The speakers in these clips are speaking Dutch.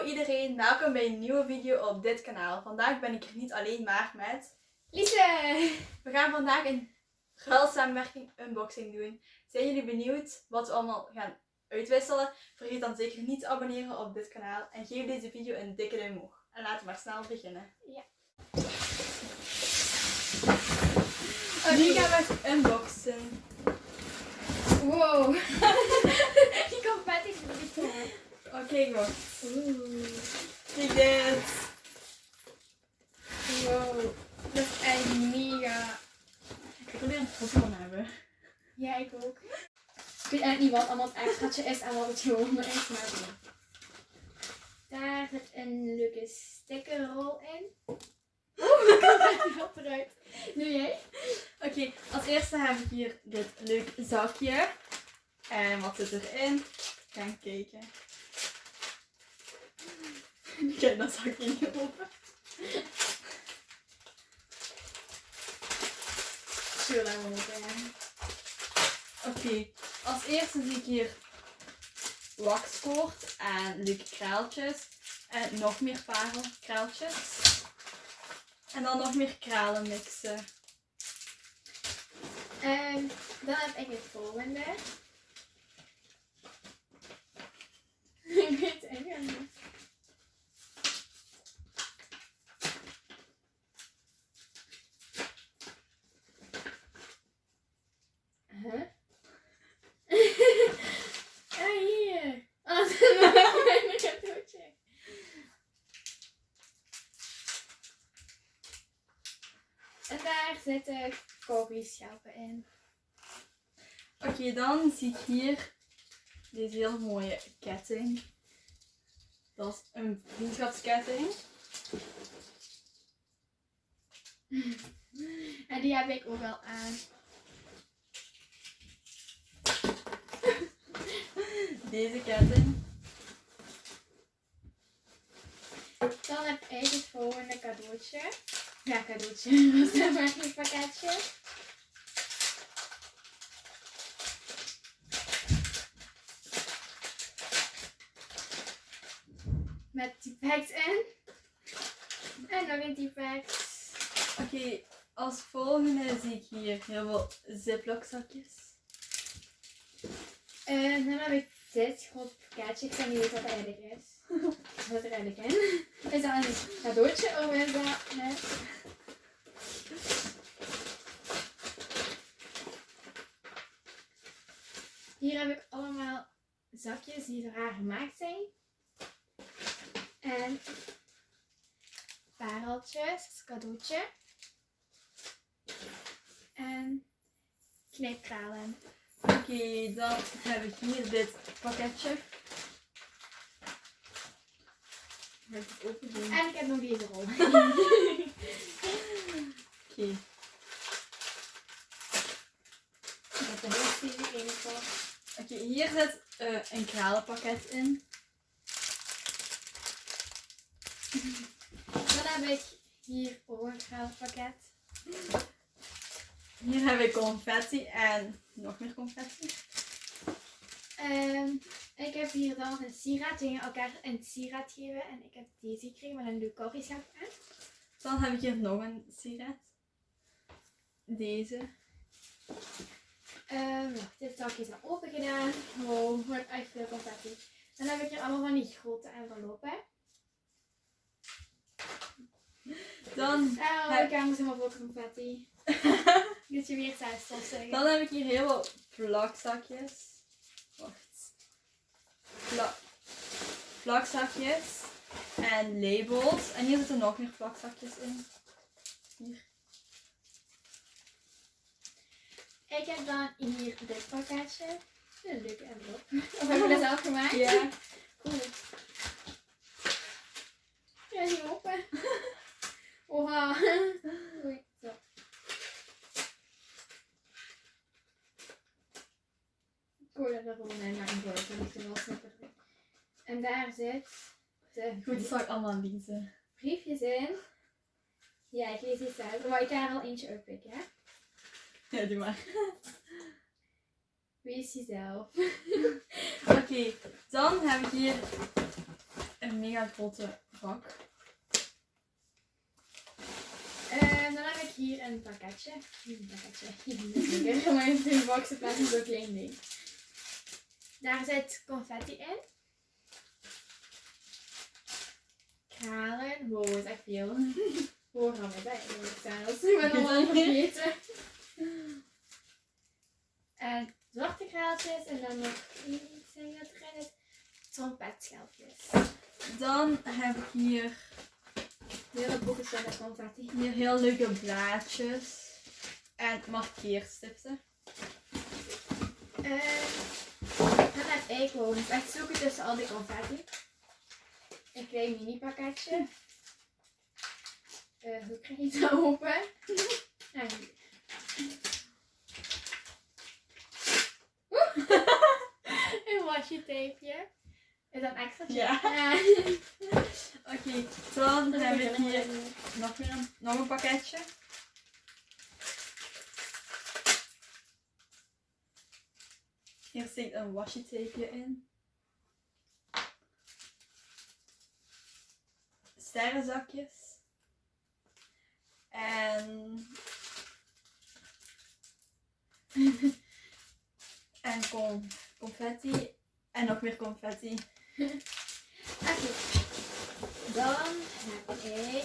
Hallo iedereen, welkom bij een nieuwe video op dit kanaal. Vandaag ben ik er niet alleen, maar met... Lise! We gaan vandaag een samenwerking unboxing doen. Zijn jullie benieuwd wat we allemaal gaan uitwisselen? Vergeet dan zeker niet te abonneren op dit kanaal en geef deze video een dikke duim omhoog. En laten we maar snel beginnen. Ja. Nu gaan we het unboxen. Wow! Die confetti is niet. Oké, maar. Oeh. Dit. Wow. Dat is echt mega. Ik wil hier een foto van hebben. Ja, ik ook. Ik weet eigenlijk niet wat allemaal het extraatje is en wat het gewoon is, maar. Daar zit een leuke stickerrol in. Oeh, ik kan het niet op eruit. Nu jij? Oké, als eerste heb ik hier dit leuk zakje. En wat zit erin? Gaan kijken. Kijk, dat zakje niet open. Zo lang open. Oké, als eerste zie ik hier wakskoord en leuke kraaltjes. En nog meer parelkraaltjes. En dan nog meer kralenmixen. Ehm, dan heb ik het volgende. ik weet het eigenlijk niet. Huh? ah, hier. Oh, dat is een kleine cadeautje. En daar zitten koffieschelpen in. Oké, dan zie ik hier deze heel mooie ketting. Dat is een vriendschapsketting. En die heb ik ook wel aan. Deze ketting. Dan heb ik het volgende cadeautje. Ja, cadeautje. Dat is een pakketje. Met die packs in. En nog een die packs. Oké, als volgende zie ik hier heel veel ziploc zakjes. En dan heb ik dit groot pakketje. Ik weet niet wat dat eigenlijk is. Wat er eigenlijk in. Is dat een cadeautje of is dat net? Hier heb ik allemaal zakjes die raar gemaakt zijn. En pareltjes, als cadeautje. En knipkralen. Oké, dan heb ik hier dit pakketje. Ik het open doen? En ik heb nog deze rol. Oké. Voor. Oké, hier zit eh, een kralenpakket in. Dan heb ik hier een geldpakket. Hier heb ik confetti en nog meer confetti. Ehm, ik heb hier dan een sieraad. Die gingen elkaar een sieraad geven. En ik heb deze gekregen met een leuk koffieschap aan. Dan heb ik hier nog een sigaret. Deze. Wacht, dit zakje is al open gedaan. Wow, wat echt veel confetti. Dan heb ik hier allemaal van die grote enveloppen. Dan, Oh, Heb- ik heb helemaal vol confetti. Dit je weer thuis zeggen. dan heb ik hier heel veel plakzakjes. Wacht. Pla plakzakjes en labels. En hier zitten nog meer plakzakjes in. Hier. Ik heb dan hier dit pakketje. Een leuke envelop. Of heb je dat zelf gemaakt? Ja. Cool. Ja, niet open. Oha. Oei, zo. Ik hoor dat er gewoon in mijn brood ligt er wel snipperd in. En daar zit de Goed, dat zal ik allemaal lezen. briefjes in. Ja, ik lees iets uit. Maar ik ga er al eentje uitpikken, hè? Ja, doe maar. Wees jezelf. Oké, dan heb ik hier een mega grote bak. En dan heb ik hier een pakketje. Hier een pakketje. Hier. Maar in boxen plaats in zo'n klein ding. Daar zit confetti in. Kralen. Wow, dat is echt veel. Hoe gaan we bij? zelfs. Ik ben allemaal vergeten. En zwarte kraaltjes. En dan nog iets wat erin is. Trompetschelpjes. Dan heb ik hier, Hele boeken zijn met confetti. hier heel leuke blaadjes. En markeerstipsen. En dan heb ik gewoon eens echt zoeken tussen al die confetti. Een klein mini pakketje. Eh, hoe krijg je het nou open? Een washi tapeje. Is dat een extraatje? Ja. ja. Oké, dan heb ik hier nog, weer een, nog een pakketje. Hier zit een washi tapeje in. Sterrenzakjes. En... en con confetti. En nog meer confetti. Oké. Dan heb ik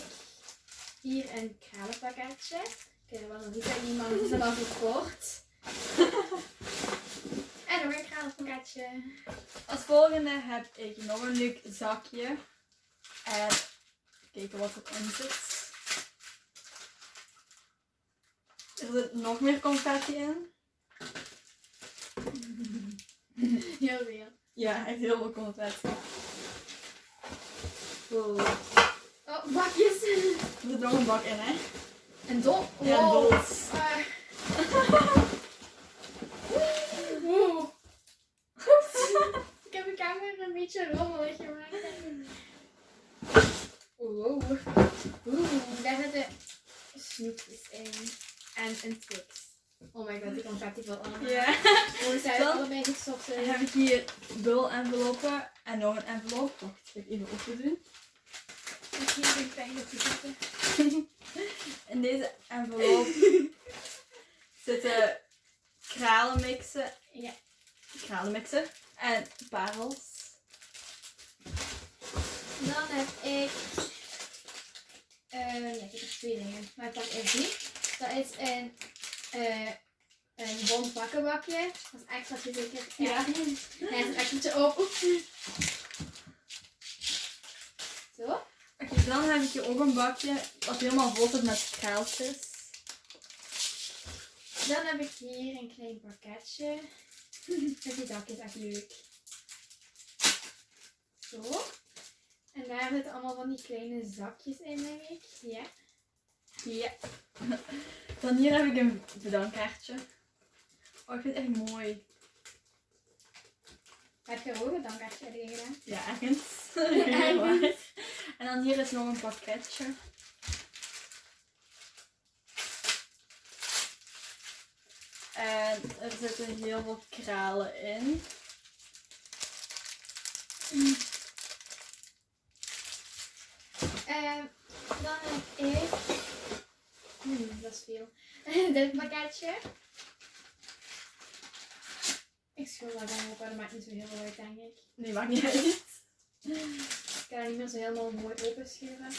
hier een kralenpakketje. Ik weet wel nog niet dat iemand is al verkocht. en nog een kralenpakketje. Als volgende heb ik nog een leuk zakje. En kijken wat erin zit. Er zit nog meer confetti in. Heel veel. Ja, echt heel veel confetti. Wow. Oh, bakjes. Er zit nog een bak in, hè? En dol. Ja. Ah. Wow. Ik heb de camera een beetje rommelig gemaakt. Wow. Oeh, daar zitten snoepjes in. En een Twix. My god, die confetti valt allemaal. Ja. Hoe zijn allebei gestopt? Dan heb ik hier bul-enveloppen en nog een envelop. Wacht, ik ga ik even open doen. Ik zie hier een kleine zitten. In deze envelop zitten kralenmixen. Ja. Kralenmixen en parels. Dan heb ik. eh ja, ik heb er twee dingen. Maar ik pak eerst die. Dat is een. eh een bond bakkenbakje. Dat is extra zeker. Ja. Hij is een extraatje open. Zo. Oké, dan heb ik hier ook een bakje wat helemaal vol zit met kraaltjes. Dan heb ik hier een klein pakketje. Met die dakje is echt leuk. Zo. En daar zitten allemaal van die kleine zakjes in, denk ik. Ja. Ja. Dan hier heb ik een bedankkaartje. Oh, ik vind het echt mooi. Heb je ook een dankkaartje erin gedaan? Ja, ergens. En dan hier is nog een pakketje. En er zitten heel veel kralen in. Ehm, dan heb ik. Hmm, dat is veel. Dit pakketje. Ik schroef dat dan op, maar dat maakt niet zo heel veel uit, denk ik. Nee, maakt niet uit. Ik kan dat niet meer zo helemaal mooi openschuiven.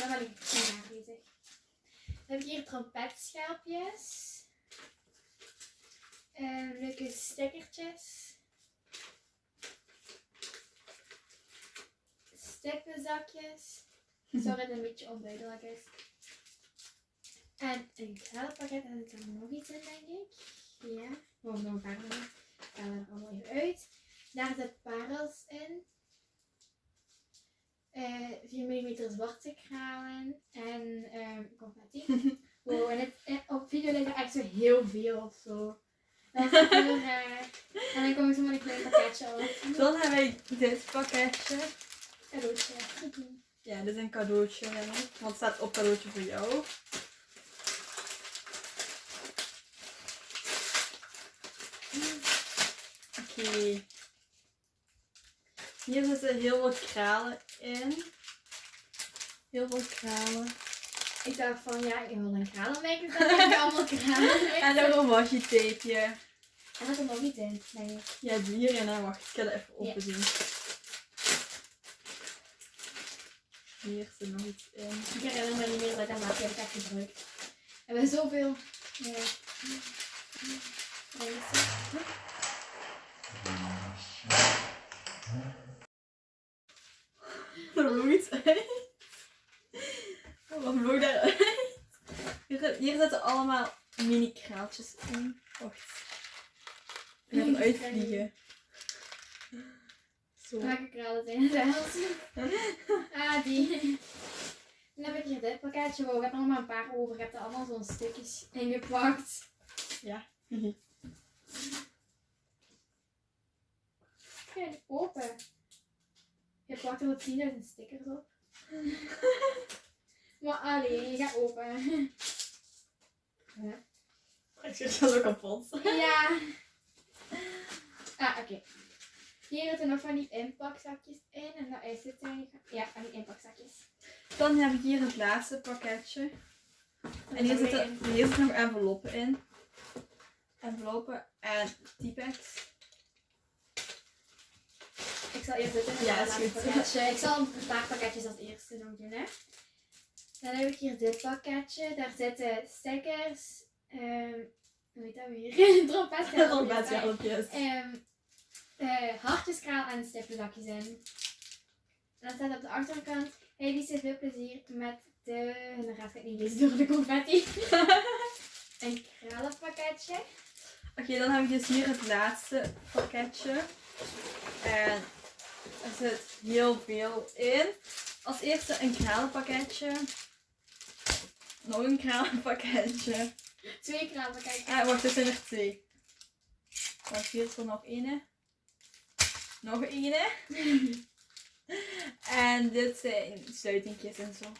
Dan ben ik prima bezig. Dan heb ik hier trompetschelpjes. En leuke stickertjes. Stippenzakjes. Sorry dat het een beetje onduidelijk is. En een kralenpakket. En er zit er nog iets in, denk ik. Ja. Oh, nog een paar dingen. Ik ga er allemaal even uit. Daar zitten parels in. Eh 4 mm zwarte kralen. En ehm confetti. wow, en het, eh, op video lijkt het echt zo heel veel of zo. Dat is heel raar. En dan kom ik zo met een klein pakketje af. Dan heb ik dit pakketje. Cadeautje. Ja, dit is een cadeautje. Want het staat op cadeautje voor jou. Hier zitten heel veel kralen in. Heel veel kralen. Ik dacht van, ja, ik wil een kralenmaker. Dan heb ik allemaal kralen. En nog een washi-tapeje. En dat er nog niet in, denk ik. Ja, die hierin. hè. Wacht, ik ga dat even Ja. open zien. Hier zit nog iets in. Ik herinner me niet meer dat ik dat maatje heb ik echt gebruikt. We hebben zoveel... Ja. Mensen. Iets uit. Wat vloog daaruit? Hier, hier zitten allemaal mini kraaltjes in. Wacht. Ik ga hem uitvliegen. Zo. Welke kralen zijn het Ah, die. Dan heb ik hier dit pakketje. Wow, ik heb er nog maar een paar over. Ik heb er allemaal zo'n stukjes ingepakt. Ja. Kijk, open. Je plakt er wat 10.000 stickers op. maar allee, je gaat open. Ja. Ik zit zo kapot. Ja. Ah, oké. Hier zitten nog van die inpakzakjes in. En dat is het eigenlijk. Ja, van die inpakzakjes. Dan heb ik hier het laatste pakketje. En hier zit zitten, hier zitten nog enveloppen in. Enveloppen en typex. Ik zal eerst dit Ja, is goed. Ik zal een paar pakketjes als eerste nog doen, hè. Dan heb ik hier dit pakketje. Daar zitten stickers. ehm hoe heet dat weer? Trompethelpjes. Ehm eh, hartjeskraal en stippelzakjes in. En dan staat op de achterkant. Hey, die veel plezier met de... En dan gaat het niet lezen door de confetti. een kralenpakketje. Oké, dan heb ik dus hier het laatste pakketje. En er zit heel veel in. Als eerste een kralenpakketje. Nog een kralenpakketje. Twee kralenpakketjes. Ah, wacht, er zijn er twee. Wacht, hier is er nog ene. Nog ene. en dit zijn sluitingjes en zo.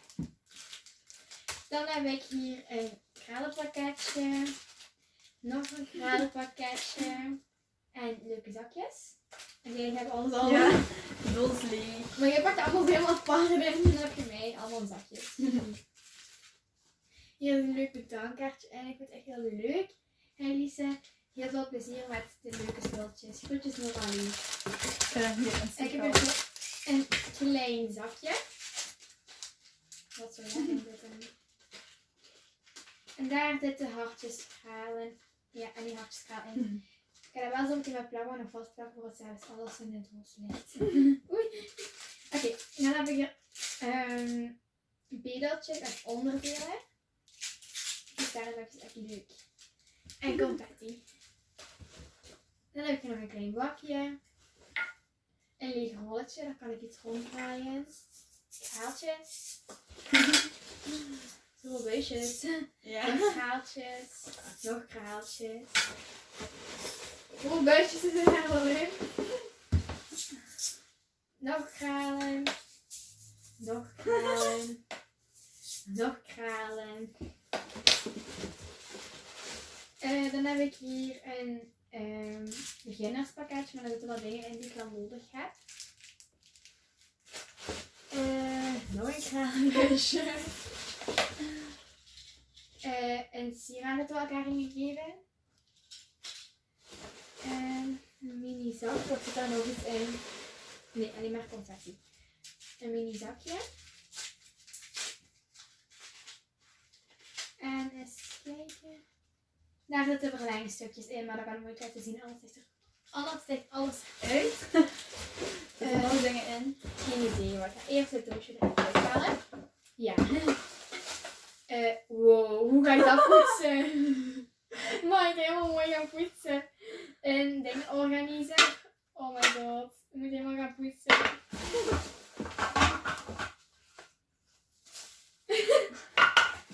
Dan heb ik hier een kralenpakketje. Nog een kralenpakketje. En leuke zakjes. En die hebben alles al. Ja. Maar je pakt allemaal helemaal apart en dan heb je mee allemaal zakjes. Is een leuk bedankkaartje en ik vind het echt heel leuk. En Lise, heel veel plezier met de leuke spulletjes. Groetjes Noralie. Ik ga hier een En ik heb een klein zakje. Wat zo lekker zitten. En daar zitten hartjesschalen. Ja, en die hartjesschalen in. Ik ga dat wel zo meteen met plakband nog vastplakken voor het zelfs alles in het doos ligt. Oei. Oké, dan heb ik hier ehm bedeltjes en onderdelen. Dus daar is echt leuk. En confetti. Dan heb ik nog een klein bakje. Een leeg rolletje, daar kan ik iets ronddraaien. Schaaltjes. Zo beestjes. Ja. Nog schaaltjes. Nog kraaltjes. Hoeveel buisjes zitten er wel in? Nog kralen. Nog kralen. Nog kralen. Eh, dan heb ik hier een ehm beginnerspakketje, maar daar zitten wat dingen in die ik dan nodig heb. Eh, nog een kralenbuisje. Eh, een sieraden door elkaar ingegeven. En een mini zak. Of zit daar nog iets in? Nee, alleen maar confetti. Een mini zakje. En eens kijken. Daar zitten verlengstukjes in, maar dat kan ik nooit laten zien. Anders is er anders alles uit. Er zitten nog dingen in. Geen idee. Ga eerst het doosje eruit halen. Ja. Eh, wow, hoe ga ik dat poetsen? Mag ik helemaal mooi gaan poetsen? Een ding organiseren. Oh my god. Ik moet helemaal gaan poetsen.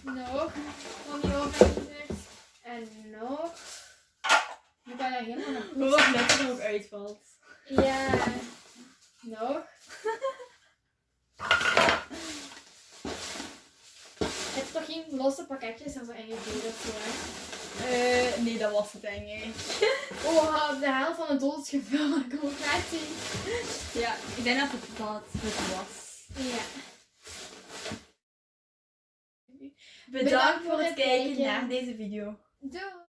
nog van die organisers. En nog. Nu kan je helemaal naar Maar wat lekker er ook uitvalt. ja. Nog. Toch geen losse pakketjes er zo ingevuld of zo. hè. Eh, nee, dat was het denk ik. Oh, de helft van het doel is gevuld. Net zien. Ja, ik denk dat het dat het was. Ja. Bedankt, voor het kijken naar deze video. Doei.